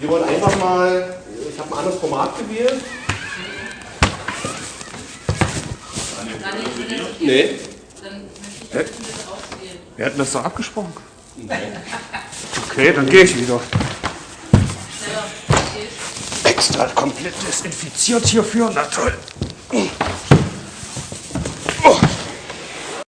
Wir wollen einfach mal, ich habe ein anderes Format gewählt. Nee. Dann möchte ich. Wir hatten das doch abgesprochen. Okay, dann gehe ich wieder. Extra komplett desinfiziert hierfür, na toll.